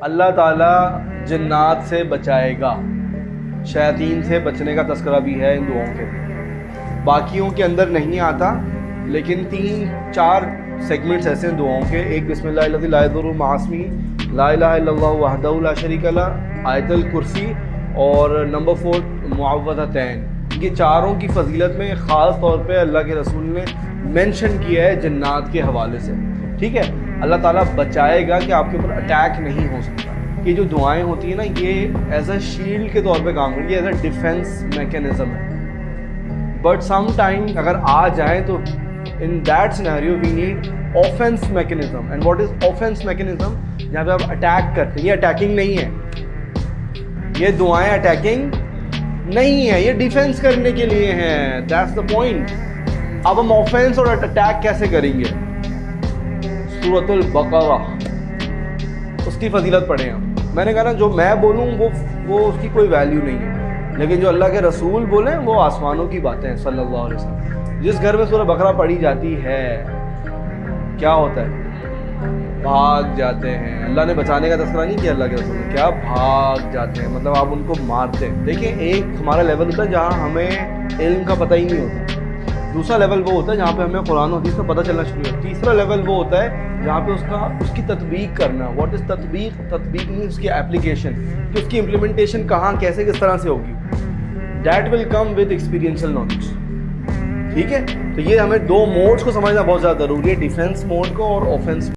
اللہ تعالیٰ جنات سے بچائے گا۔ شیاطین سے بچنے کا تذکرہ بھی ہے ان دعاؤں کے۔ باقیوں کے اندر نہیں آتا، لیکن تین، چار سیگمنٹس ایسے ہیں دعاؤں کے۔ ایک، بسم اللہ الذی لا يضر مع لا الہ الا اللہ وحدہ لا شریک لہ، آیت الکرسی، اور نمبر فور معوذتین۔ یہ چاروں کی فضیلت میں خاص طور پہ اللہ کے رسول نے مینشن کیا ہے جنات کے حوالے سے۔ ٹھیک ہے؟ اللہ تعالیٰ بچائے گا کہ آپ کے اوپر اٹیک نہیں ہو سکتا۔ یہ جو دعائیں ہوتی ہیں نا، یہ ایز اے شیلڈ کے طور پہ کام کرتی ہے ایز اے ڈیفینس میکینزم ہے۔ بٹ سم ٹائم اگر آ جائیں تو in that scenario we need offence mechanism and what is offence mechanism جہاں پہ آپ اٹیک کرتے ہیں۔ یہ اٹیکنگ نہیں ہے۔ یہ دعائیں اٹیکنگ نہیں ہے یہ ڈیفینس کرنے کے لیے ہیں۔ دیٹس دا پوائنٹ اب ہم آفینس اور اٹیک کیسے کریں گے؟ صورت البقرہ اس کی فضیلت پڑھیں ہم میں نے کہا نا، جو میں بولوں، وہ وہ اس کی کوئی ویلیو نہیں ہے۔ لیکن جو اللہ کے رسول بولیں، وہ آسمانوں کی باتیں ہیں، صلی اللہ علیہ وسلم۔ جس گھر میں سورہ بقرہ پڑھی جاتی ہے، کیا ہوتا ہے؟ بھاگ جاتے ہیں۔ اللہ نے بچانے کا تذکرہ نہیں کیا اللہ کے رسول کیا بھاگ جاتے ہیں؟ مطلب آپ ان کو مارتے ہیں۔ دیکھیں، ایک ہمارا لیول ہوتا ہے جہاں ہمیں علم کا پتہ ہی نہیں ہوتا۔ دوسرا لیول وہ ہوتا ہے جہاں پہ ہمیں قرآن و حدیث کا پتہ چلنا شروع ہوا تیسرا لیول وہ ہوتا ہے جہاں پہ اس کا اس کی تطبیق کرنا واٹ از تطبیق؟ تطبیق نہیں اس کی اپلیکیشن کہ اس کی امپلیمنٹیشن کہاں، کیسے، کس طرح سے ہوگی۔ That will come with experiential knowledge ٹھیک ہے؟ تو یہ ہمیں دو موڈس کو سمجھنا بہت زیادہ ضروری ہے ڈیفینس موڈ کو اور آفینس